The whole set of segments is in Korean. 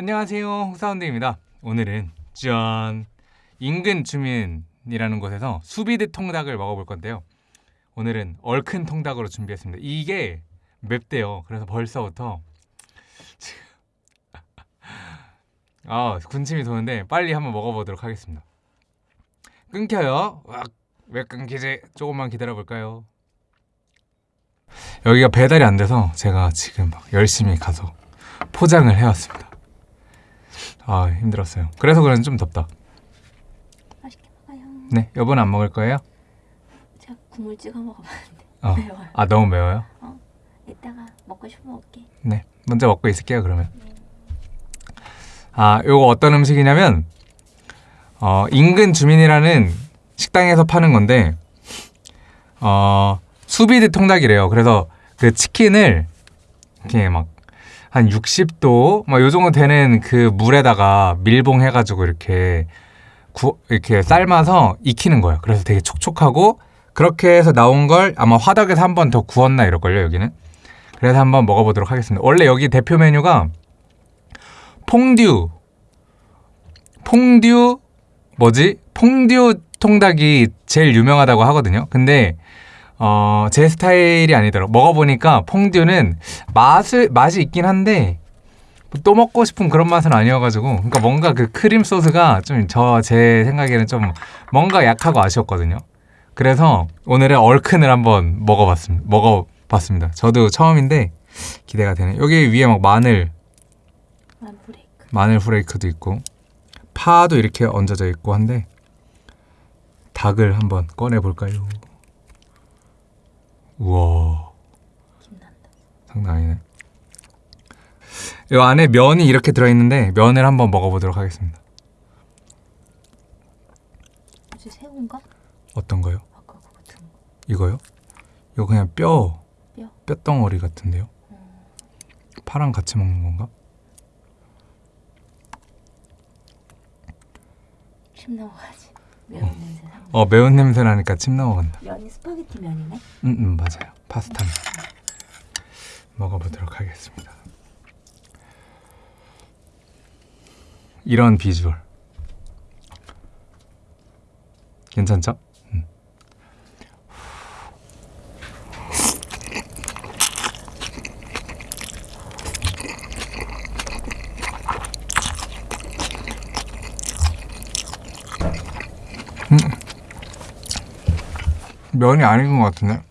안녕하세요. 홍사운드입니다. 오늘은 짠 인근 주민이라는 곳에서 수비드 통닭을 먹어볼 건데요. 오늘은 얼큰 통닭으로 준비했습니다. 이게 맵대요. 그래서 벌써부터 아 군침이 도는데 빨리 한번 먹어보도록 하겠습니다. 끊겨요. 와, 왜 끊기지? 조금만 기다려 볼까요? 여기가 배달이 안 돼서 제가 지금 막 열심히 가서 포장을 해왔습니다 아 힘들었어요 그래서 그런지 좀 덥다 맛있게 먹어요. 네 여보는 안 먹을 거예요? 제가 국물 찍어 먹어봤는데 어. 매워요. 아 너무 매워요? 이따가 먹고 싶으면 먹게. 네 먼저 먹고 있을게요 그러면 아 요거 어떤 음식이냐면 어 인근 주민이라는 식당에서 파는 건데 어 수비드 통닭이래요 그래서 그 치킨을 이렇게 막 한 60도 막 요 정도 되는 그 물에다가 밀봉 해가지고 이렇게 구, 이렇게 삶아서 익히는 거예요 그래서 되게 촉촉하고 그렇게 해서 나온 걸 아마 화덕에서 한 번 더 구웠나 이럴걸요 여기는 그래서 한번 먹어보도록 하겠습니다. 원래 여기 대표 메뉴가 퐁듀, 퐁듀 뭐지? 퐁듀 통닭이 제일 유명하다고 하거든요. 근데 어, 제 스타일이 아니더라고. 먹어보니까 퐁듀는 맛을 맛이 있긴 한데 또 먹고 싶은 그런 맛은 아니어가지고 그러니까 뭔가 그 크림 소스가 좀 저 제 생각에는 좀 뭔가 약하고 아쉬웠거든요. 그래서 오늘은 얼큰을 한번 먹어봤습니다. 먹어봤습니다. 저도 처음인데 기대가 되네. 여기 위에 막 마늘. 마늘 후레이크도 있고 파도 이렇게 얹어져 있고 한데 닭을 한번 꺼내 볼까요? 우와 김난다. 장난 아니네. 이 안에 면이 이렇게 들어있는데 면을 한번 먹어보도록 하겠습니다. 혹시 새우인가? 어떤 거요? 아까 그거 든 거. 이거요? 이거 그냥 뼈, 뼈? 뼈덩어리 같은데요? 파랑 같이 먹는 건가? 침 넘어가지. 매운 냄새 나. 어 매운 냄새 나니까 침 넘어간다. 면이 스파게티 면이네. 음, 음 맞아요. 파스타 먹어보도록 하겠습니다. 이런 비주얼 괜찮죠? 음. 면이 안 익은 것 같은데?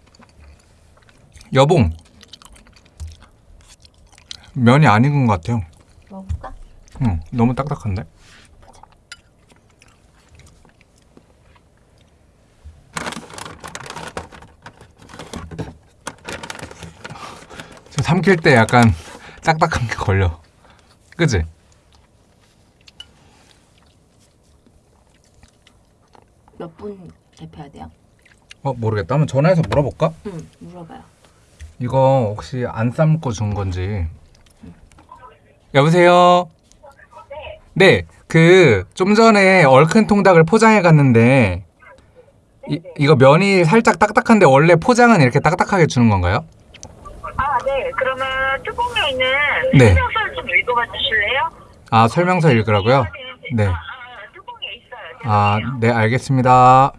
여봉 면이 안 익은 것 같아요 먹을까? 응, 너무 딱딱한데? 저 삼킬 때 약간 딱딱한 게 걸려 그지? 분 대표해야 돼요? 어 모르겠다 한번 전화해서 물어볼까? 응. 물어봐요. 이거 혹시 안 삶고 준 건지 여보세요? 네, 그 좀 전에 얼큰 통닭을 포장해 갔는데 이, 이거 면이 살짝 딱딱한데 원래 포장은 이렇게 딱딱하게 주는 건가요? 아, 네. 그러면 뚜껑에 있는 네. 설명서를 좀 읽어봐 주실래요? 아 설명서 읽으라고요? 네. 아, 아. 아, 네 알겠습니다.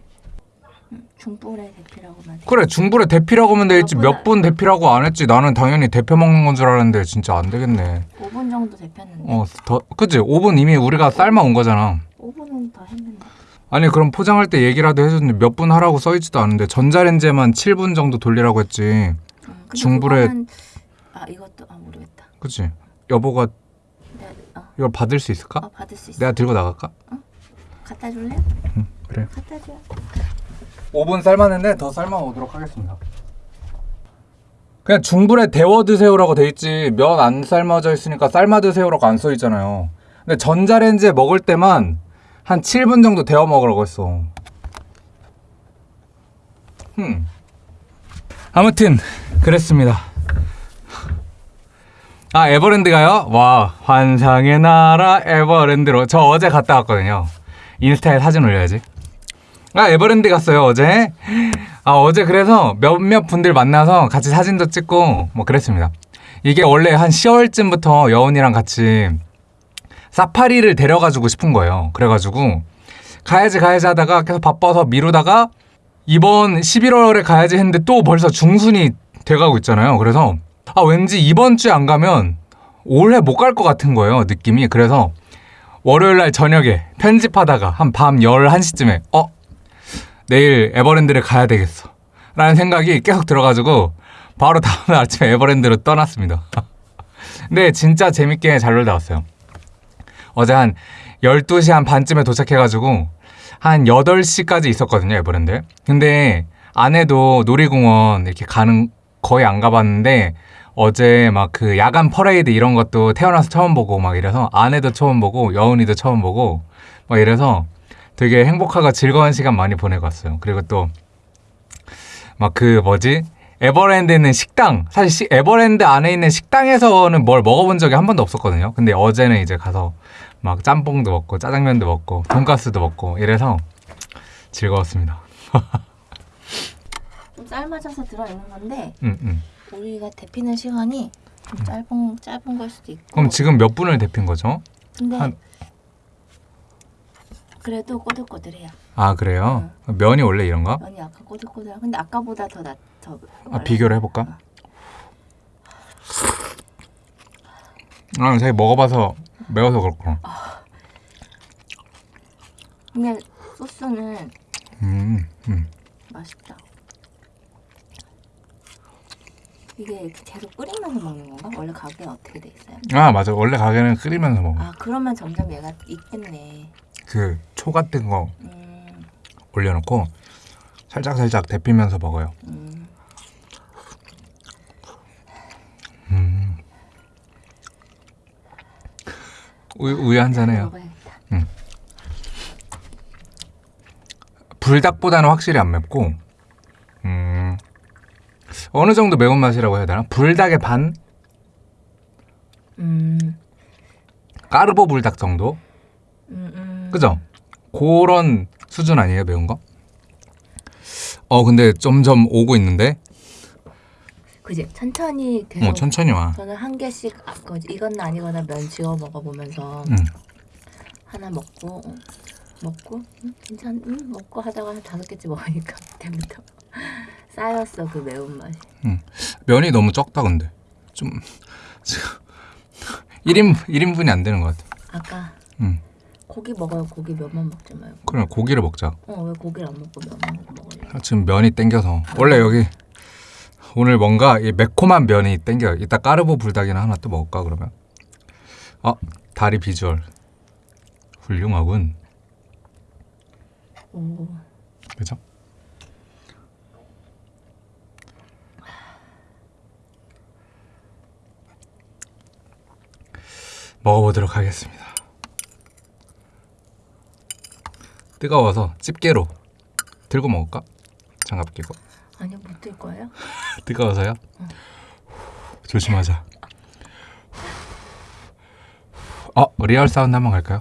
중불의 대표라고만. 돼. 그래 중불에 대피라고 하면 되겠지 몇 분 대피라고 안 했지 나는 당연히 대표 먹는 건 줄 알았는데 진짜 안 되겠네. 5분 정도 대표했는데. 어, 더 그치 5분 이미 우리가 삶아 온 거잖아. 5분은 더 했는데. 아니 그럼 포장할 때 얘기라도 해줬는데 몇 분 하라고 써있지도 않은데 전자레인지에만 7분 정도 돌리라고 했지 응. 근데 중불에- 그거는- 아 이것도 아 모르겠다. 그치? 여보가 내가 어, 이걸 받을 수 있을까? 어 받을 수 있어. 내가 들고 나갈까? 갖다 줄래? 응 그래 갖다 줘. 5분 삶았는데 더 삶아 오도록 하겠습니다 그냥 중불에 데워 드세요라고 돼 있지 면 안 삶아져 있으니까 삶아 드세요라고 안 써 있잖아요 근데 전자레인지에 먹을 때만 한 7분 정도 데워 먹으라고 했어 음. 아무튼 그랬습니다 아 에버랜드가요? 와 환상의 나라 에버랜드로 저 어제 갔다 왔거든요 인스타에 사진 올려야지 아 에버랜드 갔어요 어제 아 어제 그래서 몇몇 분들 만나서 같이 사진도 찍고 뭐 그랬습니다 이게 원래 한 10월쯤부터 여운이랑 같이 사파리를 데려가지고 싶은 거예요. 그래가지고 가야지 가야지 하다가 계속 바빠서 미루다가 이번 11월에 가야지 했는데 또 벌써 중순이 돼가고 있잖아요. 그래서 아 왠지 이번 주에 안 가면 올해 못 갈 것 같은 거예요. 느낌이. 그래서 월요일 날 저녁에 편집하다가 한 밤 11시쯤에 어 내일 에버랜드를 가야 되겠어. 라는 생각이 계속 들어가지고 바로 다음날 아침에 에버랜드로 떠났습니다. 근데 진짜 재밌게 잘 놀다 왔어요. 어제 한 12시 한 반쯤에 도착해가지고 한 8시까지 있었거든요, 에버랜드. 근데 아내도 놀이공원 이렇게 가는 거의 안 가봤는데 어제 막 그 야간 퍼레이드 이런 것도 태어나서 처음 보고 막 이래서 아내도 처음 보고 여운이도 처음 보고 막 이래서 되게 행복하고 즐거운 시간 많이 보내고 왔어요. 그리고 또 막 그 뭐지? 에버랜드에 있는 식당 사실 시- 에버랜드 안에 있는 식당에서는 뭘 먹어본 적이 한 번도 없었거든요. 근데 어제는 이제 가서 막 짬뽕도 먹고 짜장면도 먹고 돈가스도 먹고 이래서 즐거웠습니다. 좀 삶아져서 들어있는 건데 음, 음. 우리가 데피는 시간이 좀 짧은 짧은 걸 수도 있고. 그럼 지금 몇 분을 데핀 거죠? 근데 한- 그래도 꼬들꼬들해요. 아 그래요? 면이 원래 이런가? 면이 약간 꼬들꼬들해. 근데 아까보다 더 낫. 더 아, 비교를 해볼까? 아, 자기 먹어봐서 매워서 그렇구나. 근데 소스는 음, 음. 맛있다. 이게 계속 끓이면서 먹는 건가? 원래 가게 어떻게 돼 있어요? 아 맞아. 원래 가게는 끓이면서 먹어. 아 그러면 점점 얘가 익겠네. 그 초 같은 거 음, 올려놓고 살짝 살짝 데피면서 먹어요. 음. 음. 우유, 우유 한 잔 해요. 먹어야겠다. 불닭보다는 확실히 안 맵고 음, 어느 정도 매운맛이라고 해야 되나? 불닭의 반? 음, 까르보 불닭 정도? 음, 음. 그죠? 그런 수준 아니에요 매운 거? 어 근데 점점 오고 있는데 그지? 천천히 계속. 어 천천히 와 저는 한 개씩 아, 그 이건 아니거나 면 지어 먹어보면서 음. 하나 먹고 어, 먹고 음, 괜찮 음, 먹고 하다가 한 다섯 개째 먹으니까 그때부터 쌓였어 그 매운맛이. 면이 너무 적다 근데. 좀 지금 1인 1인분이 안 되는 것 같아. 아까 음. 고기 먹어요. 고기 면만 먹지 말고. 그럼 고기를 먹자. 어왜 고기를 안 먹고 면만 먹을래 지금 면이 땡겨서. 원래 여기 오늘 뭔가 이 매콤한 면이 땡겨요 이따 까르보 불닭이나 하나 또 먹을까 그러면? 어 다리 비주얼. 훌륭하군. 오. 그죠? 먹어보도록 하겠습니다. 뜨거워서 집게로 들고 먹을까? 장갑 끼고 아니 못들 거예요? 뜨거워서요? 조심하자. 어 real sound 한번 갈까요?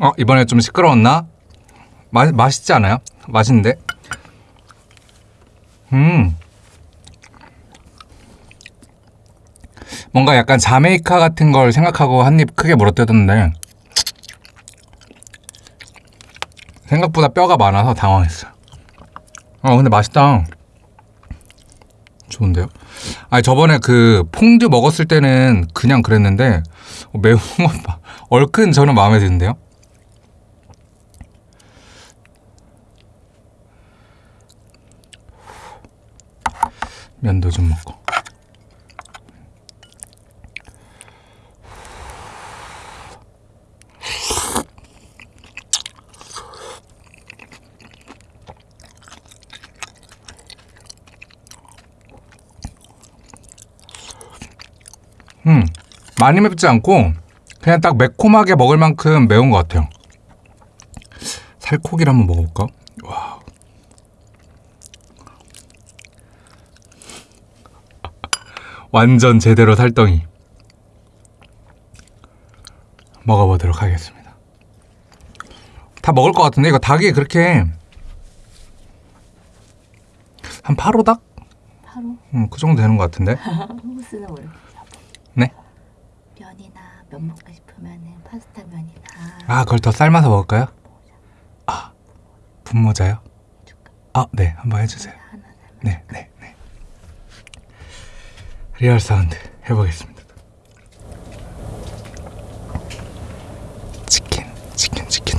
어 이번에 좀 시끄러웠나? 마, 맛있지 않아요? 맛있는데? 음 뭔가 약간 자메이카 같은 걸 생각하고 한 입 크게 물어뜯었는데 생각보다 뼈가 많아서 당황했어요. 어 근데 맛있다. 좋은데요? 아니 저번에 그 퐁듀 먹었을 때는 그냥 그랬는데 매운 거 봐. 얼큰 저는 마음에 드는데요. 면도 좀 먹고. 음, 많이 맵지 않고 그냥 딱 매콤하게 먹을 만큼 매운 것 같아요. 살코기를 한번 먹어볼까? 완전 제대로 살덩이. 먹어보도록 하겠습니다. 다 먹을 것 같은데 이거 닭이 그렇게 한 8호닭? 바로 음, 그 정도 되는 것 같은데. 이렇게 잡아. 네? 면이나 면 먹고 싶으면은 파스타 면이나 아, 그걸 더 삶아서 먹을까요? 아, 분모자요? 아, 네, 한번 해주세요. 네, 네. real sound 해보겠습니다. 치킨, 치킨, 치킨.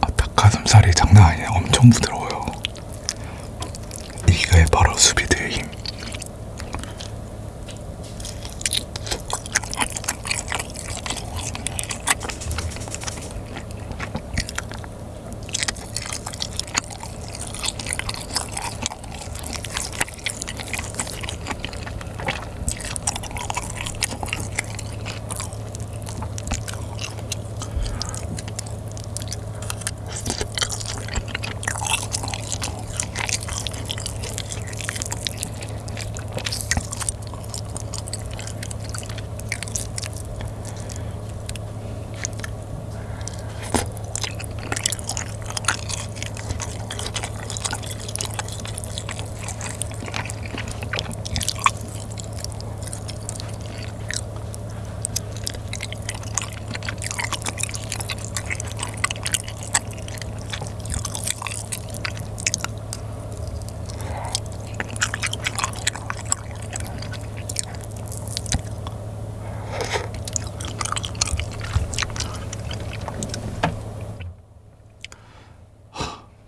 아, 닭가슴살이 장난 아니에요. 엄청 부드러워요. 이게 바로 수비드의 힘.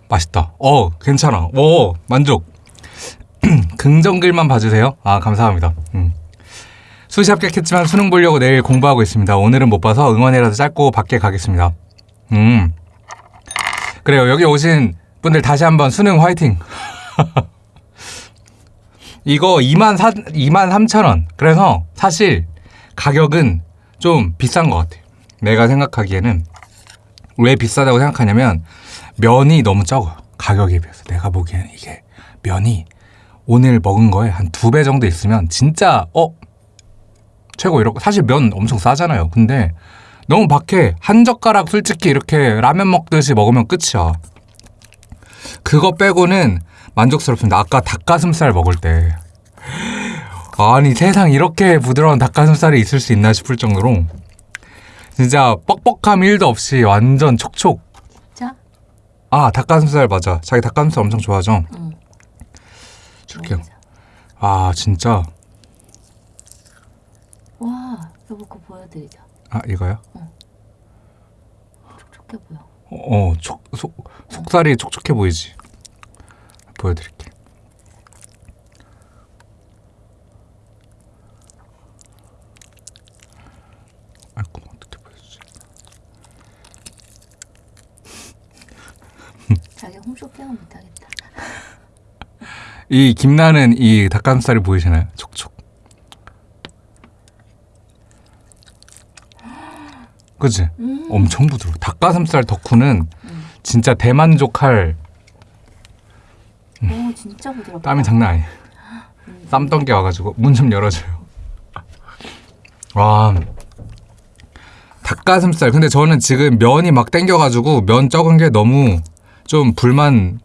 맛있다. 어, 괜찮아. 오, 만족. 긍정글만 봐주세요. 아, 감사합니다. 음. 수시 합격했지만 수능 보려고 내일 공부하고 있습니다. 오늘은 못 봐서 응원이라도 짧고 밖에 가겠습니다. 음. 그래요. 여기 오신 분들 다시 한번 수능 화이팅. 이거 2만 4, 2만 3천 원. 그래서 사실 가격은 좀 비싼 것 같아요. 내가 생각하기에는 왜 비싸다고 생각하냐면 면이 너무 적어요. 가격에 비해서. 내가 보기에는 이게 면이 오늘 먹은 거에 한 두 배 정도 있으면 진짜 어 최고 이렇게 사실 면 엄청 싸잖아요. 근데 너무 박해 한 젓가락 솔직히 이렇게 라면 먹듯이 먹으면 끝이야. 그거 빼고는 만족스럽습니다. 아까 닭가슴살 먹을 때 아니 세상 이렇게 부드러운 닭가슴살이 있을 수 있나 싶을 정도로 진짜 뻑뻑함 1도 없이 완전 촉촉 자, 아 닭가슴살 맞아 자기 닭가슴살 엄청 좋아하죠 응. 줄게요. 아 진짜 와, 여보 그거 보여드리자. 아 이거요 촉촉해 보여. 어 촉, 속, 속살이 촉촉해 보이지 보여드릴게 아이고 어떻게 보여주지 쇼핑은 못하겠다. 이 김나는 이 닭가슴살이 보이시나요? 촉촉. 그치? 음. 엄청 부드러워. 닭가슴살 덕후는 음. 진짜 대만족할 오 진짜 부드럽다. 땀이 장난 아니에요. 음. 땀 던게 와가지고 문 좀 열어줘요. 와 닭가슴살. 근데 저는 지금 면이 막 땡겨가지고 면 적은 게 너무 좀 불만.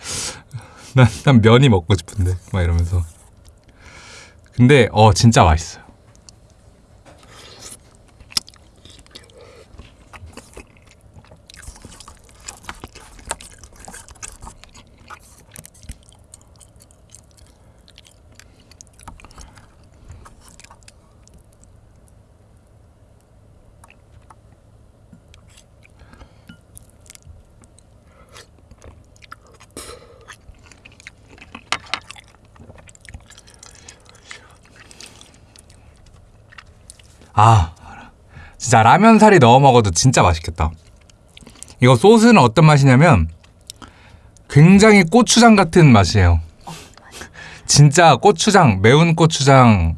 난, 난 면이 먹고 싶은데 막 이러면서. 근데 어 진짜 맛있어요. 아 진짜 라면 살이 넣어 먹어도 진짜 맛있겠다. 이거 소스는 어떤 맛이냐면 굉장히 고추장 같은 맛이에요. 진짜 고추장 매운 고추장을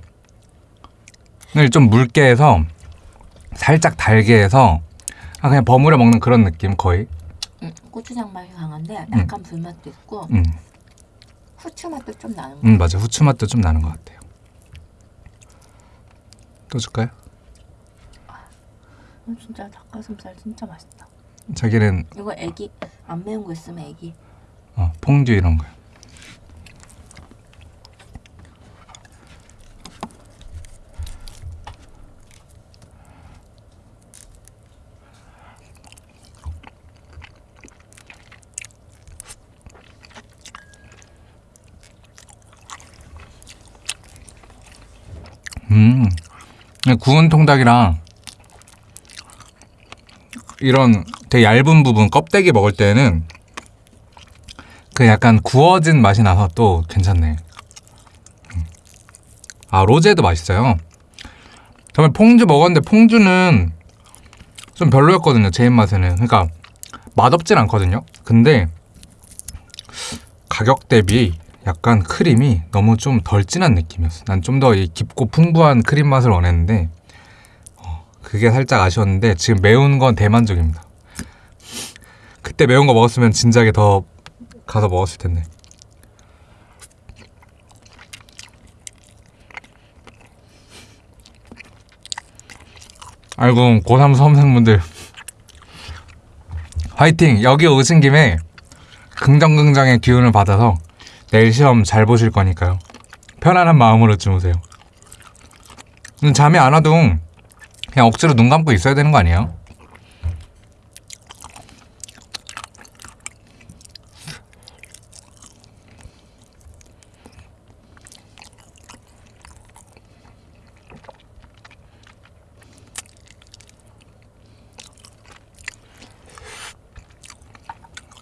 좀 묽게 해서 살짝 달게 해서 아, 그냥 버무려 먹는 그런 느낌 거의. 음, 고추장 맛이 강한데 약간 불맛도 있고 음, 후추 맛도 좀 나는 거. 음 맞아 후추 맛도 좀 나는 것 같아요. 또 줄까요? 음, 진짜 닭가슴살 진짜 맛있다. 자기는 이거 애기 안 매운 거 있으면 애기. 어, 퐁듀 이런 거요. 음, 구운 통닭이랑 이런 되게 얇은 부분 껍데기 먹을 때는 그 약간 구워진 맛이 나서 또 괜찮네. 음. 아 로제도 맛있어요. 처음에 퐁듀 먹었는데 퐁듀는 좀 별로였거든요. 제 입맛에는. 그러니까 맛없진 않거든요. 근데 가격 대비 약간 크림이 너무 좀 덜 진한 느낌이었어. 난 좀 더 깊고 풍부한 크림 맛을 원했는데 어, 그게 살짝 아쉬웠는데 지금 매운 건 대만족입니다. 그때 매운 거 먹었으면 진작에 더 가서 먹었을 텐데. 아이고 고3 수험생분들 화이팅! 여기 오신 김에 긍정긍정의 기운을 받아서 내일 시험 잘 보실 거니까요. 편안한 마음으로 주무세요. 음, 잠이 안 와도 그냥 억지로 눈 감고 있어야 되는 거 아니에요?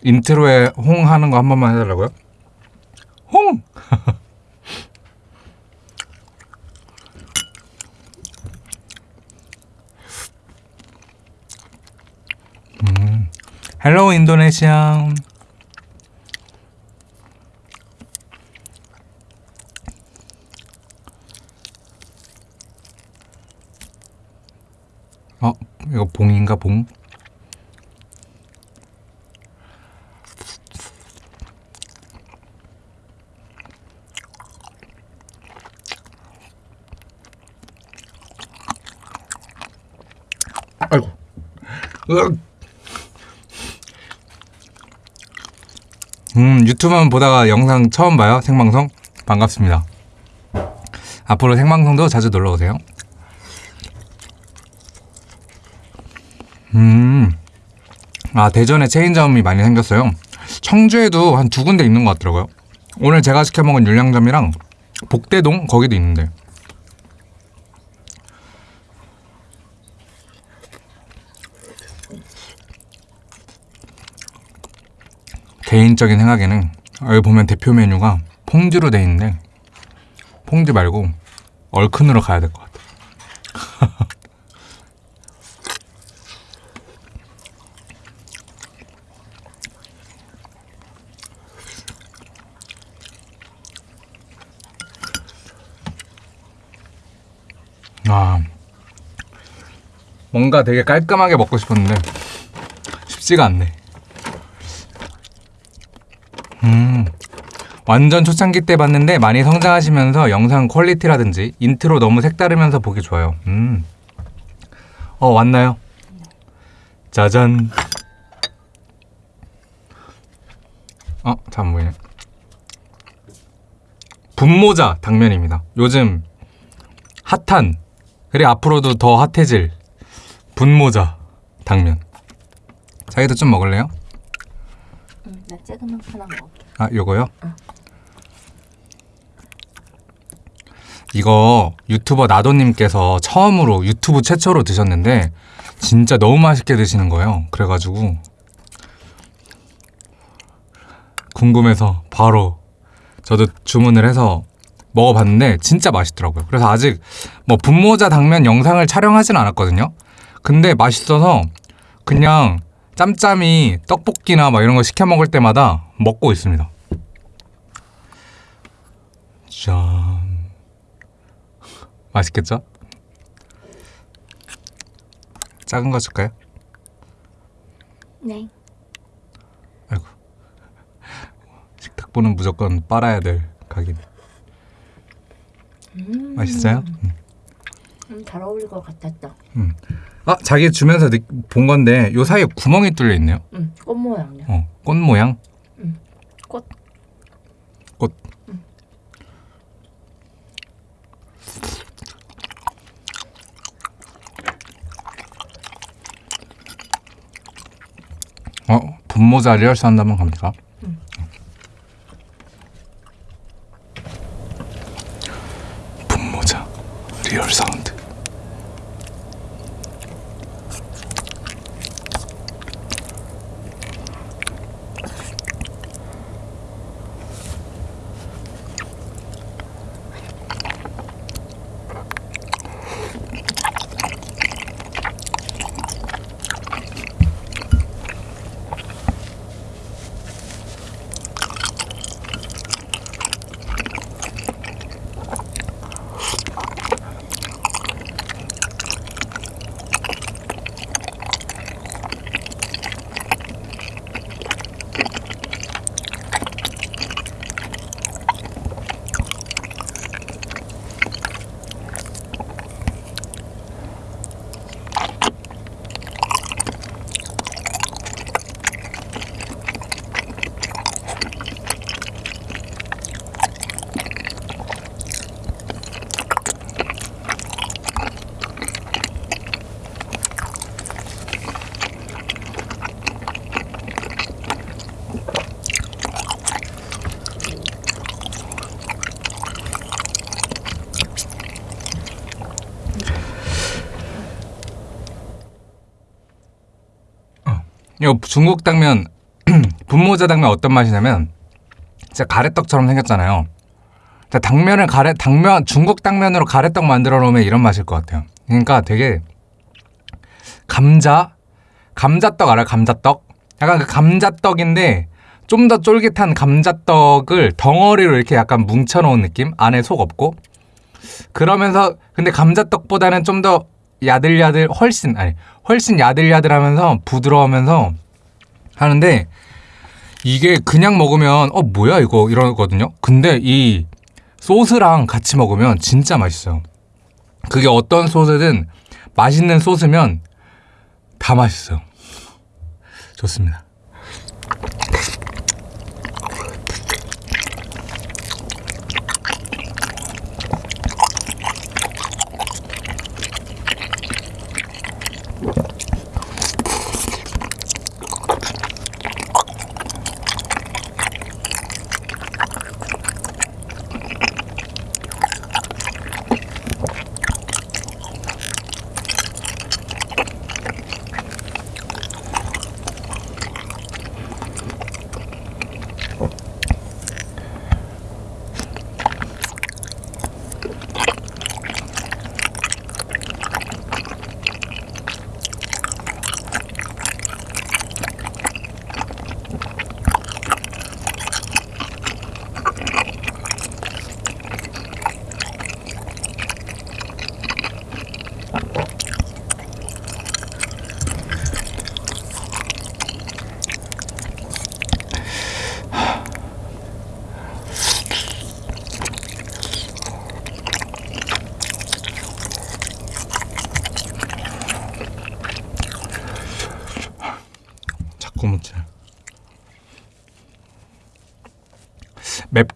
인트로에 홍 하는 거 한 번만 해달라고요? 홍! 음, 헬로 인도네시아. 어, 이거 봉인가 봉? 아이고. 으악. 음, 유튜브만 보다가 영상 처음 봐요. 생방송. 반갑습니다. 앞으로 생방송도 자주 놀러 오세요. 음. 아, 대전에 체인점이 많이 생겼어요. 청주에도 한 두 군데 있는 것 같더라고요. 오늘 제가 시켜 먹은 율량점이랑 복대동 거기도 있는데. 개인적인 생각에는 여기 보면 대표 메뉴가 퐁듀로 돼 있는데 퐁듀 말고 얼큰으로 가야 될 것 같아요. 아, 뭔가 되게 깔끔하게 먹고 싶었는데 쉽지가 않네. 완전 초창기 때 봤는데 많이 성장하시면서 영상 quality라든지 intro 너무 색다르면서 보기 좋아요. 음. 어 왔나요? 짜잔. 어, 잘 안 보이네. 분모자 당면입니다. 요즘 핫한 그리고 앞으로도 더 핫해질 분모자 당면. 자기도 좀 먹을래요? 응, 나 조금만 하나 먹을게. 아, 요거요? 이거 유튜버 나도님께서 처음으로 유튜브 최초로 드셨는데 진짜 너무 맛있게 드시는 거예요. 그래가지고 궁금해서 바로 저도 주문을 해서 먹어봤는데 진짜 맛있더라고요. 그래서 아직 뭐 분모자 당면 영상을 촬영하진 않았거든요. 근데 맛있어서 그냥 짬짬이 떡볶이나 막 이런 거 시켜 먹을 때마다 먹고 있습니다. 짠. 맛있겠죠? 작은 거 줄까요? 네. 아이고. 식탁보는 무조건 빨아야 될 가게. 음, 맛있어요? 음. 음, 잘 어울릴 것 같았다. 아, 자기 주면서 느- 본 건데 요 사이에 구멍이 뚫려 있네요. 음, 꽃 모양이야. 어, 꽃 모양. 꽃. 꽃. 어, 분모자 리얼스 한다면 갑니까? 분모자 리얼 사운드. 이거 중국 당면 분모자 당면 어떤 맛이냐면 진짜 가래떡처럼 생겼잖아요. 당면을 가래 당면 중국 당면으로 가래떡 만들어 놓으면 이런 맛일 것 같아요. 그러니까 되게 감자 감자떡 알아? 요 감자떡? 약간 그 감자떡인데 좀 더 쫄깃한 감자떡을 덩어리로 이렇게 약간 뭉쳐 놓은 느낌? 안에 속 없고 그러면서 근데 감자떡보다는 좀 더 야들야들 훨씬 아니 훨씬 야들야들하면서 부드러우면서 하는데 이게 그냥 먹으면 어 뭐야 이거 이러거든요. 근데 이 소스랑 같이 먹으면 진짜 맛있어요. 그게 어떤 소스든 맛있는 소스면 다 맛있어요. 좋습니다.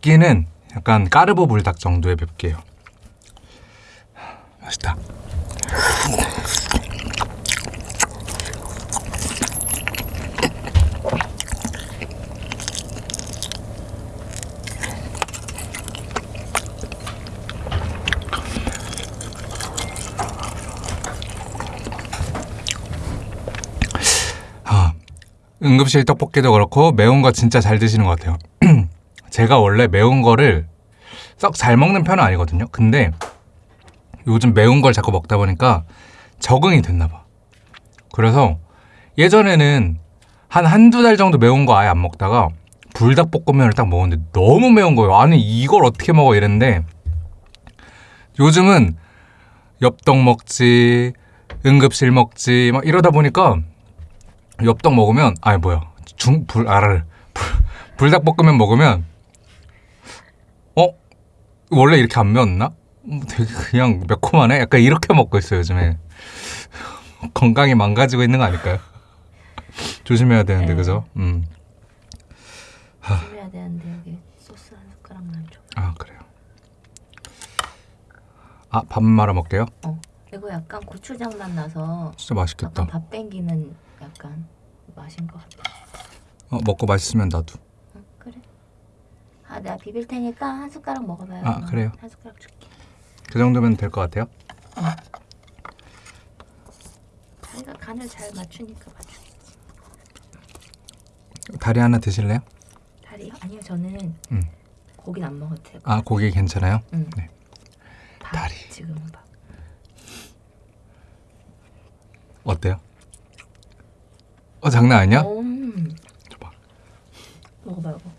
맵기는 약간 까르보 불닭 정도의 맵기예요. 맛있다. 아, 응급실 떡볶이도 그렇고 매운 거 진짜 잘 드시는 것 같아요. 제가 원래 매운 거를 썩 잘 먹는 편은 아니거든요. 근데 요즘 매운 걸 자꾸 먹다 보니까 적응이 됐나 봐. 그래서 예전에는 한 한두 달 정도 매운 거 아예 안 먹다가 불닭볶음면을 딱 먹었는데 너무 매운 거예요. 아니 이걸 어떻게 먹어 이랬는데 요즘은 엽떡 먹지 응급실 먹지 막 이러다 보니까 엽떡 먹으면 아니 뭐야 중불 알아 불닭볶음면 먹으면 어 원래 이렇게 안 매웠나? 음, 되게 그냥 매콤하네. 약간 이렇게 먹고 있어요 요즘에 건강이 망가지고 있는 거 아닐까요? 조심해야 되는데 네. 그죠? 음. 조심해야 되는데 여기 소스 한 숟가락만 줘. 아 그래요. 아 밥 말아 먹게요. 어. 이거 약간 고추장 맛 나서 진짜 맛있겠다. 밥 땡기는 약간 맛인 것 같아. 어, 먹고 맛있으면 나도. 아 내가 비빌 테니까 한 숟가락 먹어봐요. 아, 어, 그래요? 한 숟가락 줄게. 그 정도면 될 것 같아요. 자기가 간을 잘 맞추니까 맞추겠지. 다리 하나 드실래요? 다리요? 아니요 저는 음. 고기는 안 먹어도 되고. 아 고기 괜찮아요? 응. 네. 밥, 다리. 지금은 밥. 어때요? 어 장난 아니야? 음. 줘봐. 먹어봐 여보.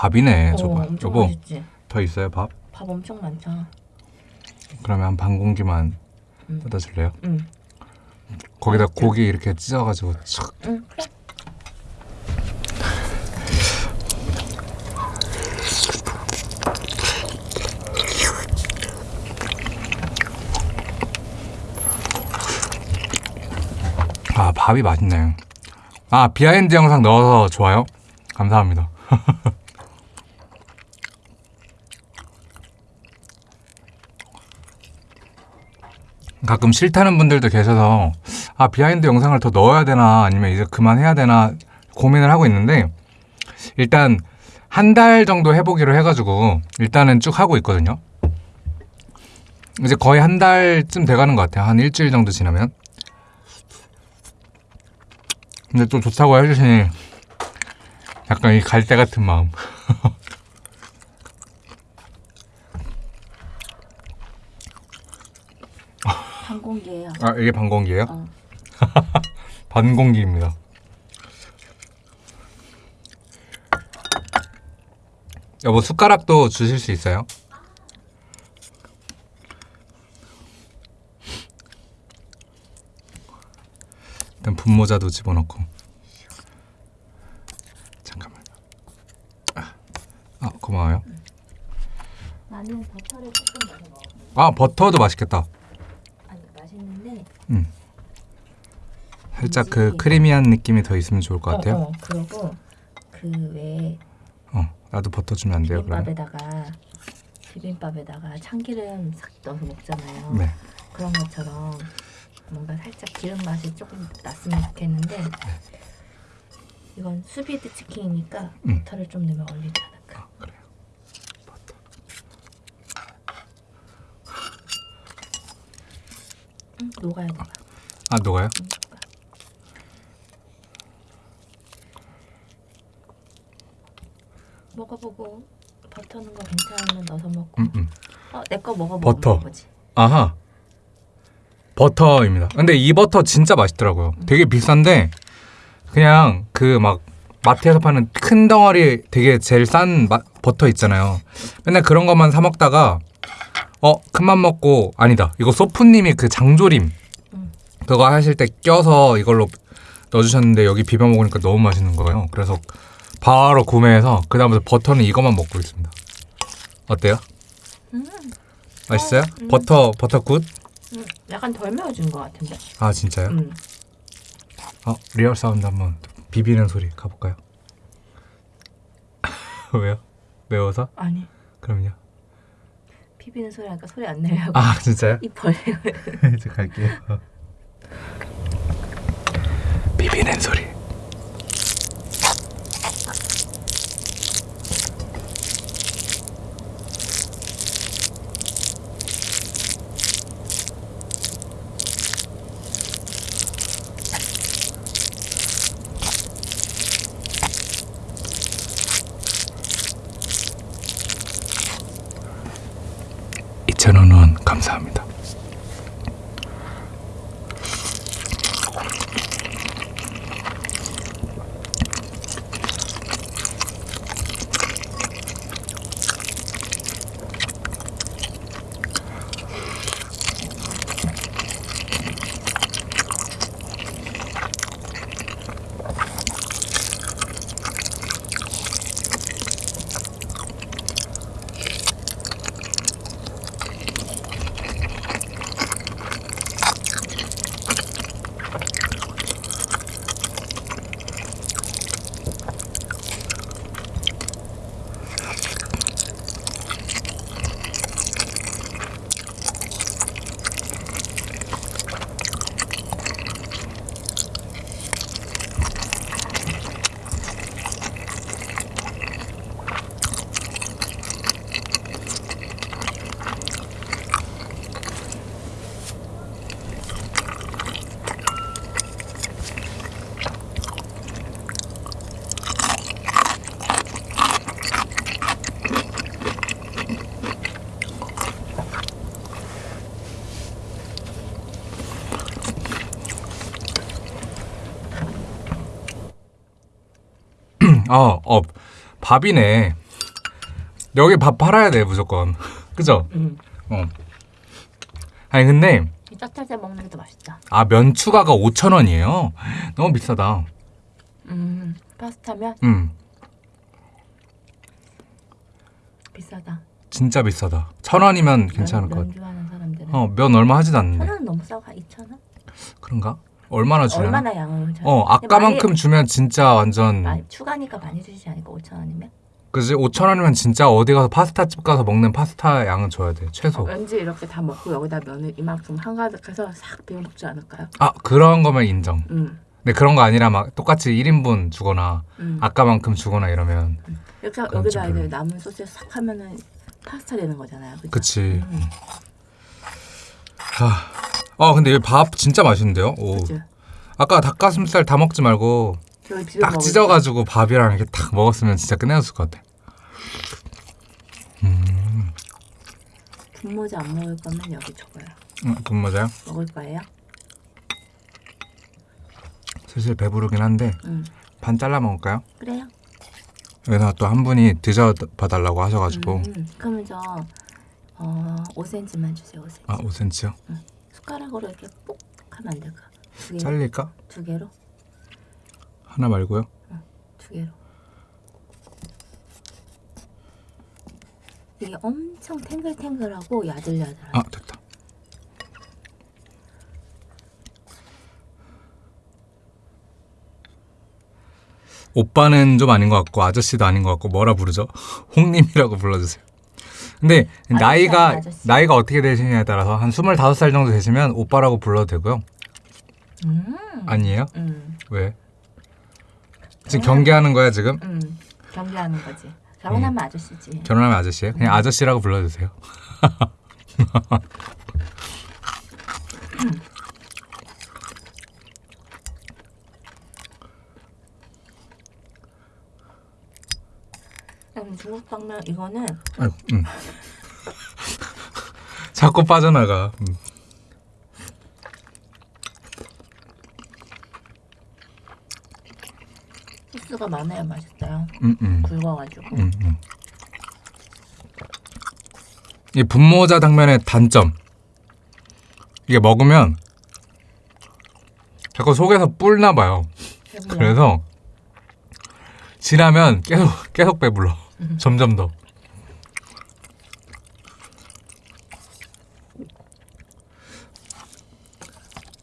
밥이네. 어, 여보 맛있지. 더 있어요 밥? 밥 엄청 많잖아. 그러면 한 반 공기만 음. 떠다 줄래요? 응. 거기다 맛있죠? 고기 이렇게 찢어 가지고 촥. 응 그래. 아 밥이 맛있네. 아 behind 영상 넣어서 좋아요? 감사합니다. 가끔 싫다는 분들도 계셔서 아 behind 영상을 더 넣어야 되나 아니면 이제 그만해야 되나 고민을 하고 있는데 일단 한 달 정도 해보기로 해가지고 일단은 쭉 하고 있거든요. 이제 거의 한 달쯤 돼가는 것 같아요. 한 일주일 정도 지나면. 근데 또 좋다고 해주시니 약간 이 갈대 같은 마음. 항공기예요. 아 이게 반공기예요? 어. 반공기입니다. 여보 숟가락도 주실 수 있어요? 일단 분모자도 집어넣고 잠깐만 아, 아 고마워요 나는 버터를 조금 넣어. 아 버터도 맛있겠다 맛있는데. 살짝 그 크리미한 느낌이 더 있으면 좋을 것 같아요 어, 어. 그리고 그 외에 어, 나도 버터 주면 안 돼요 그러면? 비빔밥에다가 비빔밥에다가 참기름 싹 넣어서 먹잖아요. 네 그런 것처럼 뭔가 살짝 기름 맛이 조금 났으면 좋겠는데 이건 수비드 치킨이니까 음. 버터를 좀 넣으면 어울리지 않을까. 아, 그래요 버터 응, 녹아야 녹아. 아 녹아요? 응, 녹아. 먹어보고 버터 넣은 거 괜찮으면 넣어서 먹고. 음, 음. 어, 내거 먹어보고 버터. 아하. 버터입니다. 근데 이 버터 진짜 맛있더라고요. 되게 비싼데 그냥 그 막 마트에서 파는 큰 덩어리 되게 제일 싼 마- 버터 있잖아요. 맨날 그런 것만 사 먹다가 어 큰맘 먹고 아니다. 이거 셰프님이 그 장조림 음. 그거 하실 때 껴서 이걸로 넣어주셨는데 여기 비벼 먹으니까 너무 맛있는 거예요. 그래서 바로 구매해서 그 다음부터 버터는 이것만 먹고 있습니다. 어때요? 음, 맛있어요? 어, 음. 버터 버터 good? 음, 약간 덜 매워진 것 같은데. 아 진짜요? 음. 어 real sound 한번 비비는 소리 가볼까요? 왜요? 매워서? 아니 그럼요. 비비는 소리 하니까 소리 안 내려고 아 진짜요? 입 벌리고 이제 갈게요. 비비는 소리. 이천원 원 감사합니다. 어, 어, 밥이네. 여기 밥 팔아야 돼, 무조건. 그죠? 음. 어. 아니, 근데, 이 짭짤짤 먹는 게 더 맛있다 아, 면 추가가 5,000원이에요? 너무 비싸다. 음 파스타면 음, 비싸다 진짜 비싸다. 1,000원이면 괜찮을 면, 것 같아. 면 좋아하는 사람들은 어, 면 얼마 하지도 않는데. 천 원은 너무 싸고 한 2천 원? 그런가? 얼마나 주냐? 얼마나 양을 줘? 어, 아까만큼 주면 진짜 완전, 많이, 추가니까 많이 주시지 않을까 5천 원이면? 그지? 5,000원이면 진짜 어디 가서 파스타 집 가서 먹는 파스타 양은 줘야 돼, 최소. 왠지 이렇게 다 먹고 여기다 면을 이만큼 한가득해서 싹 비벼 먹지 않을까요? 아, 그런 거면 인정. 음, 근데 그런 거 아니라 막 똑같이 1인분 주거나 음. 아까만큼 주거나 이러면 이렇게 그건 여기다 좀 이제. 남은 소스 싹 하면은 파스타 되는 거잖아요. 그죠? 그치 음, 아, 아 근데 여기 밥 진짜 맛있는데요? 오. 그치? 아까 닭가슴살 다 먹지 말고 딱 찢어가지고 밥이랑 이렇게 딱 먹었으면 진짜 끝내줬을 것 같아 음, 때 분모자 안 먹을 거면 여기 줘봐요. 음, 그 맞아요? 먹을 거예요? 슬슬 배부르긴 한데 음, 반 잘라 먹을까요? 그래요. 여기서 또 한 분이 드셔봐달라고 하셔가지고 음, 그러면 저 어, 5cm만 주세요. 5cm. 아 5cm요? 숟가락으로 이렇게 뽁 하면 안 될까? 두 개로? 잘릴까? 두 개로? 하나 말고요? 두 개로. 이게 엄청 탱글탱글하고 야들야들한. 아 됐다 오빠는 좀 아닌 것 같고 아저씨도 아닌 것 같고 뭐라 부르죠? 홍님이라고 불러주세요. 근데 아저씨 나이가 아저씨. 나이가 어떻게 되시냐에 따라서 한 25살 정도 되시면 오빠라고 불러도 되고요. 음, 아니에요? 음, 왜? 지금 경계하는 거야 지금? 음, 경계하는 거지. 결혼하면 아저씨지. 결혼하면 아저씨예요? 그냥 아저씨라고 불러주세요. 음, 중국 당면 이거는 아이고, 음. 자꾸 빠져나가. 음. 소스가 많아야 맛있어요. 음, 음. 굵어가지고. 음, 음. 이 분모자 당면의 단점. 이게 먹으면 자꾸 속에서 뿔나 봐요. 그래서 지나면 계속 계속 배불러. 음. 점점 더.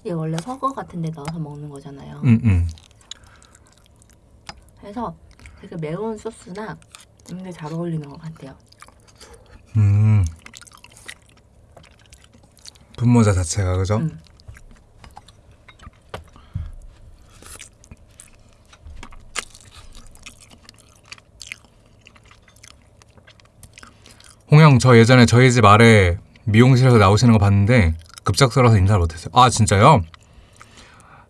이게 원래 허거 같은 데 넣어서 먹는 거잖아요. 음, 음. 그래서 되게 매운 소스나 게잘 어울리는 것 같아요. 음. 분모자 자체가 그죠? 음. 홍영 저 예전에 저희 집 아래 미용실에서 나오시는 거 봤는데 급작스러워서 인사를 못했어요. 아 진짜요?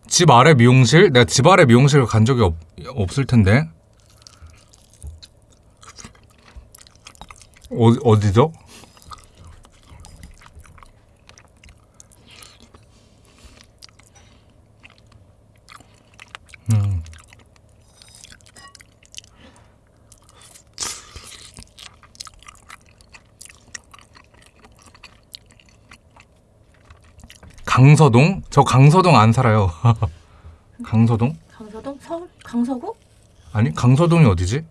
집 아래 미용실? 내가 집 아래 미용실 간 적이 없, 없을 텐데. 어, 어디죠? 강서동? 저 강서동 안 살아요. 강서동? 강서동? 서울? 강서구? 아니 강서동이 어디지?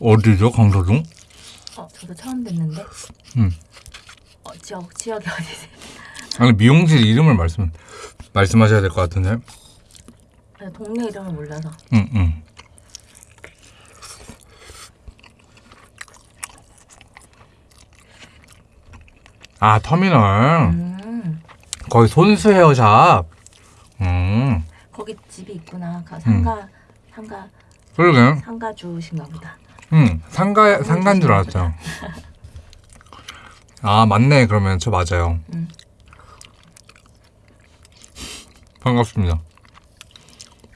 어디죠 강서동? 어, 저도 처음 듣는데. 음. 어, 지역 지역이 어디지? 아니 미용실 이름을 말씀 말씀하셔야 될 것 같은데. 아니, 동네 이름을 몰라서. 응 응. 아 터미널 음, 거기 손수 헤어샵. 음 거기 집이 있구나. 가- 상가 상가 그러게. 상가 주신가 보다. 응 상가 상간 줄 알았죠. 아 맞네 그러면 저 맞아요. 음. 반갑습니다.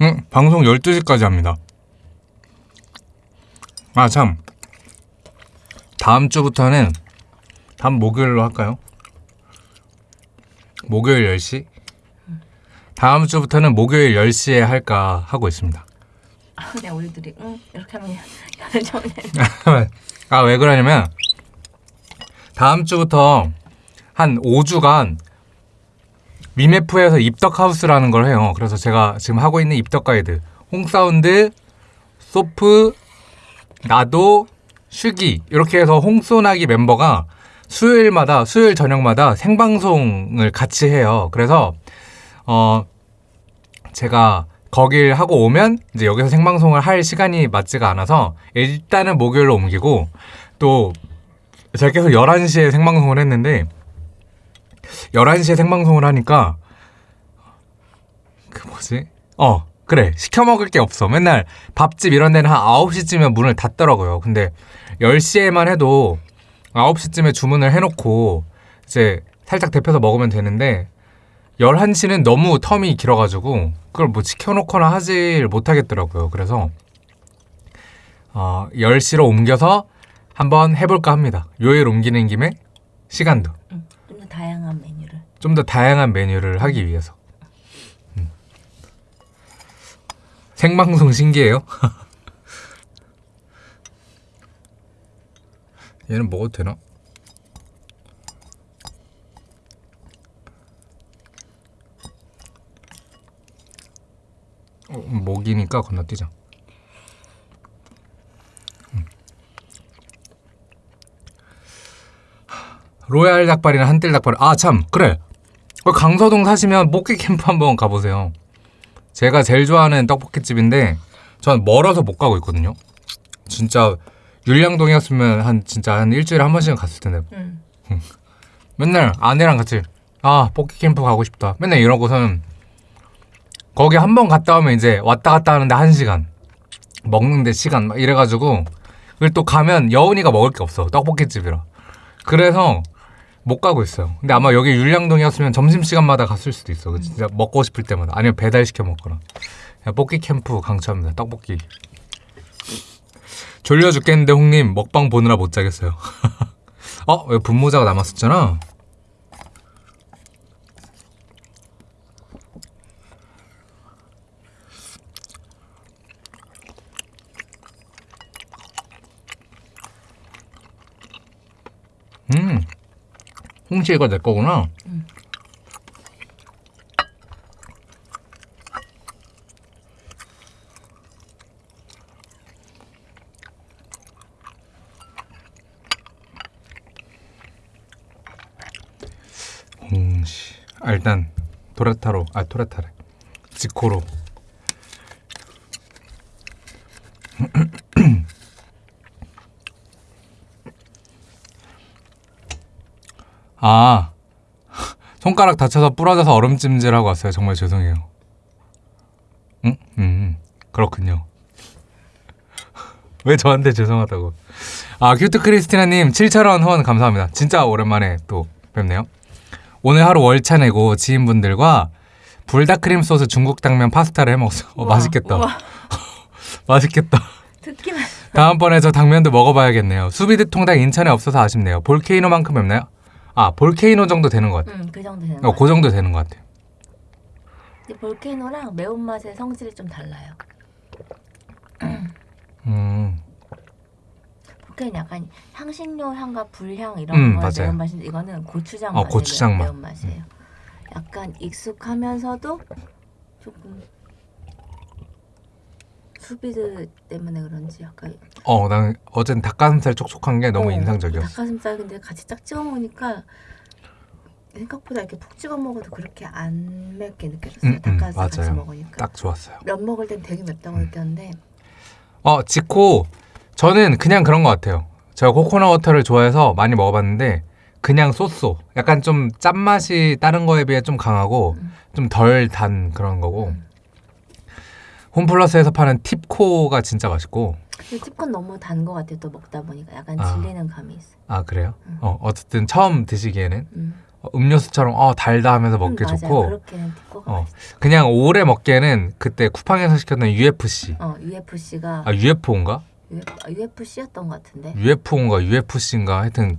응 방송 12시까지 합니다. 아 참. 다음 주부터는 다음 목요일로 할까요? 목요일 10시? 다음 주부터는 목요일 10시에 할까 하고 있습니다. 아, 그냥 우리들이 응 이렇게 하면 연정네. 아, 왜 그러냐면, 다음 주부터 한 5주간 미메프에서 입덕하우스라는 걸 해요. 그래서 제가 지금 하고 있는 입덕 가이드, 홍사운드, 소프, 나도, 슈기, 이렇게 해서 홍소나기 멤버가 수요일마다, 수요일 저녁마다 생방송을 같이 해요. 그래서, 어, 제가 거길 하고 오면 이제 여기서 생방송을 할 시간이 맞지가 않아서 일단은 목요일로 옮기고 또 제가 계속 11시에 생방송을 했는데 11시에 생방송을 하니까 그 뭐지? 어 그래 시켜 먹을 게 없어 맨날 밥집 이런 데는 한 9시쯤에 문을 닫더라고요 근데 10시에만 해도 9시쯤에 주문을 해놓고 이제 살짝 데펴서 먹으면 되는데 11시는 너무 텀이 길어가지고 그걸 뭐 지켜놓거나 하질 못하겠더라고요. 그래서 어, 10시로 옮겨서 한번 해볼까 합니다. 요일 옮기는 김에 시간도 좀더 다양한 메뉴를. 좀 더 다양한 메뉴를 하기 위해서 음. 생방송 신기해요. 얘는 먹어도 되나? 어, 목이니까 건너뛰자. 음. 로얄 닭발이나 한뜰 닭발. 아 참 그래. 어, 강서동 사시면 목기 캠프 한번 가보세요. 제가 제일 좋아하는 떡볶이집인데 전 멀어서 못 가고 있거든요. 진짜 율량동이었으면 한 진짜 한 일주일에 한 번씩은 갔을 텐데. 음. 맨날 아내랑 같이 아 볶기 캠프 가고 싶다. 맨날 이러고서는 거기 한 번 갔다 오면 이제 왔다 갔다 하는데 한 시간 먹는데 시간 막 이래가지고 그리고 또 가면 여운이가 먹을 게 없어. 떡볶이집이라. 그래서 못 가고 있어요. 근데 아마 여기 율량동이었으면 점심시간마다 갔을 수도 있어. 그 진짜 먹고 싶을 때마다. 아니면 배달시켜 먹거나. 볶기 캠프 강추합니다. 떡볶이 졸려 죽겠는데 홍님 먹방 보느라 못 자겠어요 어? 왜 분모자가 남았었잖아 음, 홍시 이거 내 거구나. 홍시. 아, 일단 도레타로 아 도레타래. 지코로. 아 손가락 다쳐서 부러져서 얼음찜질하고 왔어요. 정말 죄송해요. 응? 음 그렇군요. 왜 저한테 죄송하다고. 아 큐트 크리스티나님 7,000원 후원 감사합니다. 진짜 오랜만에 또 뵙네요 오늘 하루 월차 내고 지인분들과 불닭크림 소스 중국 당면 파스타를 해먹었어 어, 맛있겠다. 맛있겠다. 듣기만. 다음번에 저 당면도 먹어봐야겠네요. 수비드 통닭 인천에 없어서 아쉽네요. 볼케이노만큼 맵나요? 아 볼케이노 정도 되는 것 같아요. 음, 그 정도 되는 어, 거그 정도 되는 것 같아요. 근데 볼케이노랑 매운맛의 성질이 좀 달라요. 음, 볼케이노 약간 향신료 향과 불향 이런 음, 거. 매운맛인데 이거는 고추장 어, 맛의 고추장 매, 맛. 매운맛이에요. 약간 익숙하면서도 조금 수비드 때문에 그런지 약간 어, 난 어젠 닭가슴살 촉촉한 게 너무 어, 인상적이었어 닭가슴살 근데 같이 딱 찍어 먹으니까 생각보다 이렇게 푹 찍어 먹어도 그렇게 안 맵게 느껴졌어요. 음, 음, 닭가슴살 같이. 먹으니까. 딱 좋았어요 면 먹을 땐 되게 맵다고 느꼈는데 어, 지코 저는 그냥 그런 것 같아요. 제가 코코넛 워터를 좋아해서 많이 먹어봤는데 그냥 쏘쏘. 약간 좀 짠맛이 다른 거에 비해 좀 강하고 음. 좀덜 단 그런 거고 음. 홈플러스에서 파는 팁코가 진짜 맛있고 tip콘 너무 단 거 같아요. 또 먹다 보니까 약간 아. 질리는 감이 있어요. 아 그래요? 음. 어, 어쨌든 처음 드시기에는 음. 어, 음료수처럼 어 달다 하면서 먹기 음. 좋고 어. 그냥 오래 먹기에는 그때 쿠팡에서 시켰던 UFC 어, UFC가 아 UFO인가? UFC였던 것 같은데. UFO인가 UFC인가 하여튼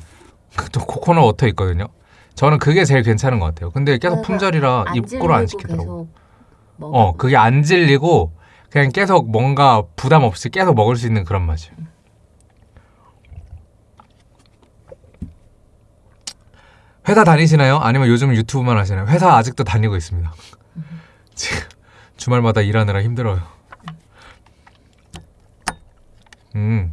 그또 코코넛 워터 있거든요. 저는 그게 제일 괜찮은 것 같아요. 근데 계속 그래서 품절이라 안 입고를 안 시키더라고. 어, 그게 안 질리고 그냥 계속 뭔가 부담 없이 계속 먹을 수 있는 그런 맛이에요. 회사 다니시나요? 아니면 요즘 유튜브만 하시나요? 회사 아직도 다니고 있습니다. 지금 주말마다 일하느라 힘들어요. 음.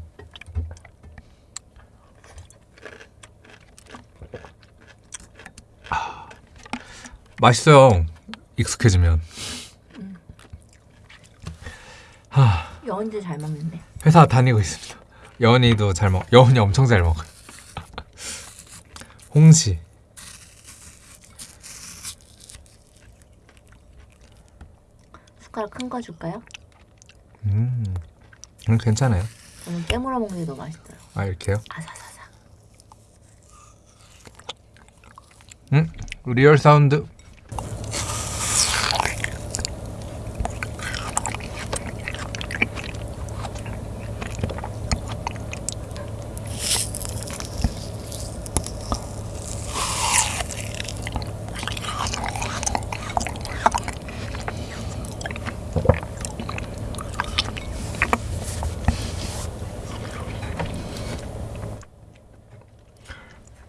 아, 맛있어요. 익숙해지면. 하. 여운도 잘 먹는데. 회사 다니고 있습니다. 여은이도 잘 먹. 여은이 엄청 잘 먹어요. 홍시. 숟가락 큰 거 줄까요? 음, 음 괜찮아요. 저는 깨물어 먹는 게 더 맛있어요. 아 이렇게요? 아사사사. 음, real sound.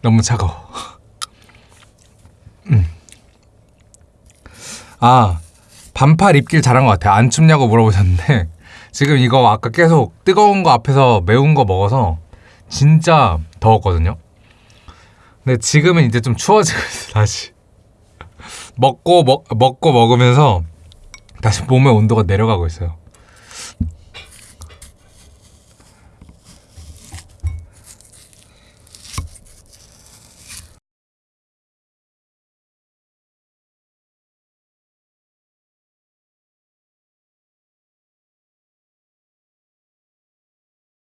너무 차가워. 아 반팔 입길 잘한 것 같아요. 안 춥냐고 물어보셨는데 지금 이거 아까 계속 뜨거운 거 앞에서 매운 거 먹어서 진짜 더웠거든요. 근데 지금은 이제 좀 추워지고 있어 다시 먹고 먹 먹고 먹으면서 다시 몸의 온도가 내려가고 있어요.